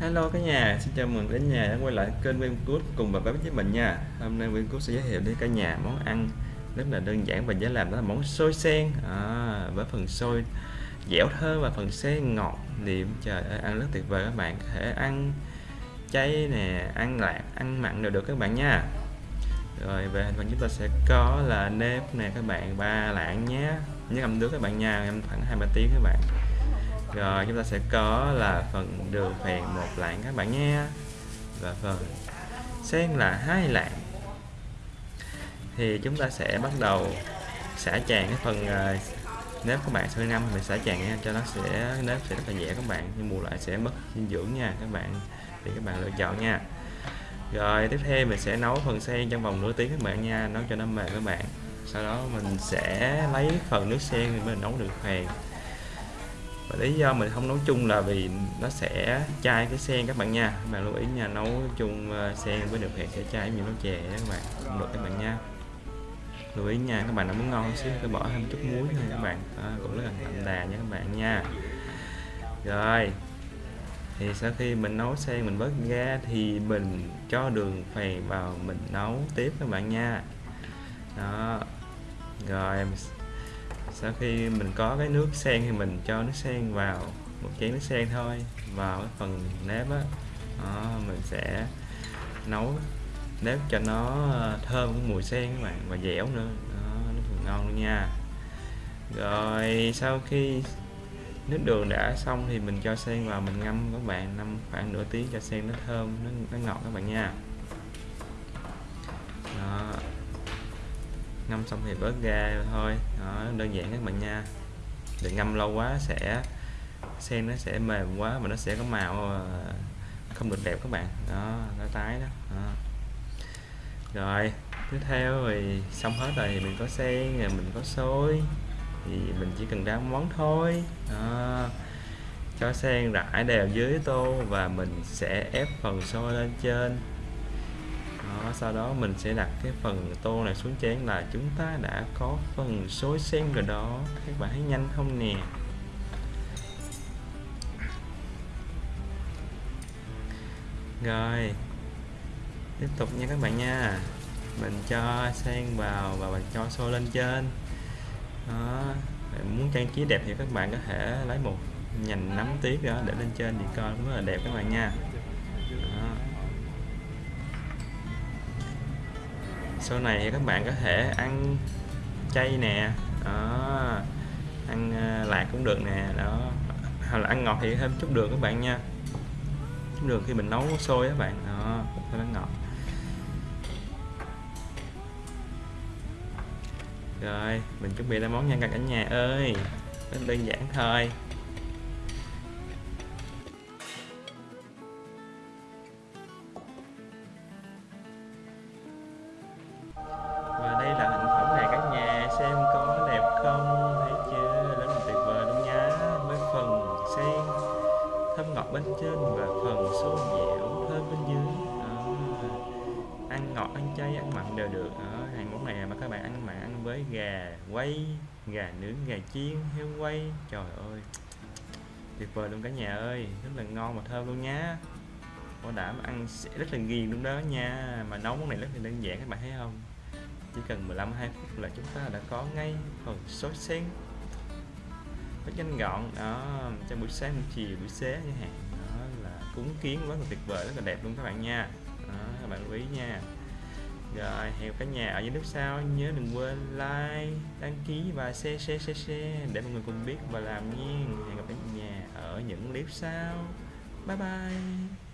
Hello cả nhà, xin chào mừng đến nhà đã quay lại kênh Nguyên Good cùng bà bếp với mình nha. Hôm nay Nguyên Good sẽ giới thiệu đến cả nhà món ăn rất là đơn giản và dễ làm đó là món xôi sen. À, với phần xôi dẻo thơm và phần sen ngọt liệm trời ơi ăn rất tuyệt vời các bạn. Có thể ăn chay nè ăn lạc ăn mặn đều được các bạn nha. Rồi về hình phần chúng ta sẽ có là nếp nè các bạn ba lạng nhé. Nhớ ngâm nước các bạn nha ngâm khoảng hai ba tiếng các bạn rồi, chúng ta sẽ có là phần đường phèn một lạng các bạn nhé. Và phần sen là hai lạng. Thì chúng ta sẽ bắt đầu xả tràn cái phần à, nếp các bạn sơ năm mình xả tràn nha, cho nó sẽ, nếp sẽ rất là dễ các bạn. Nhưng bù lại sẽ mất dinh dưỡng nha các bạn. Thì các bạn lựa chọn nha. Rồi, tiếp theo mình sẽ nấu phần sen trong vòng nửa tiếng các bạn nha, nấu cho nó mềm các bạn. Sau đó mình sẽ lấy phần nước sen thì mình nấu được phèn và lý do mình không nấu chung là vì nó sẽ chai cái sen các bạn nha. Các bạn lưu ý nha nấu chung ờ, sen với được hẹn sẽ chai nhiều nấu chè đó các bạn không được các bạn nha. Lưu ý nha các bạn nó muốn ngon xíu tôi bỏ thêm chút muối thôi các bạn. À, cũng rất là đậm đà nha các bạn nha. Rồi thì sau khi mình nấu sen mình vớt ra thì mình cho đường phèn vào mình nấu tiếp các bạn nha. Đó rồi sau khi mình có cái nước sen thì mình cho nước sen vào một chén nước sen thôi. Vào cái phần nếp á đó, mình sẽ nấu nếp cho nó ờ, thơm cái mùi sen các bạn và dẻo nữa. Đó, nó phần ngon luôn nha. Rồi sau khi nước đường đã xong thì mình cho sen vào mình ngâm các bạn ngâm khoảng nửa tiếng cho sen nó thơm nó, nó ngọt các bạn nha. Ngâm xong thì bớt ra thôi. Đó, đơn giản các bạn nha. Đừng ngâm lâu quá sẽ sen nó sẽ mềm quá mà nó sẽ có màu ờ, không được đẹp các bạn. Đó nó tái đó, đó. rồi tiếp theo thì xong hết rồi thì mình có sen rồi mình có xôi. Thì mình chỉ cần ráo món thôi. Đó. cho sen rải đều dưới tô và mình sẽ ép phần xôi lên trên đó, sau đó mình sẽ đặt cái phần tô này xuống chén là chúng ta đã có phần xôi sen rồi đó. Các bạn thấy nhanh không nè? Rồi tiếp tục nha các bạn nha. Mình cho sen vào và mình cho xôi lên trên. Đó bạn muốn trang trí đẹp thì các bạn có thể lấy một nhành nấm tiết đó để lên trên thì coi cũng rất là đẹp các bạn nha. Sau này các bạn có thể ăn chay nè, đó, ăn ờ, lạc cũng được nè, đó, hoặc là ăn ngọt thì thêm chút đường các bạn nha. Chút đường khi mình nấu sôi các bạn, đó thêm nó ngọt. Rồi, mình chuẩn bị ra món nha cả nhà ơi. Rất đơn giản thôi. Trên và phần xôi dẻo, thơm bên dưới. Đó. ăn ngọt, ăn chay, ăn mặn đều được. Đó. hàng món này mà các bạn ăn mặn, ăn với gà quay gà nướng, gà chiên, heo quay trời ơi, tuyệt vời luôn cả nhà ơi. Rất là ngon và thơm luôn nhá. Bảo đảm ăn sẽ rất là ghiền luôn đó nha. Mà nấu món này rất là đơn giản, các bạn thấy không? Chỉ cần 15 2 phút là chúng ta đã có ngay phần sốt sen rất nhanh gọn. Đó trong buổi sáng, buổi chiều, buổi xế như hạn cúng kiến rất là tuyệt vời rất là đẹp luôn các bạn nha. Đó, các bạn lưu ý nha. Rồi hẹn cả nhà ở dưới lúc sau. Nhớ đừng quên like đăng ký và share share share share để mọi người cùng biết và làm nha. Hẹn gặp cả nhà ở những clip sau. Bye bye.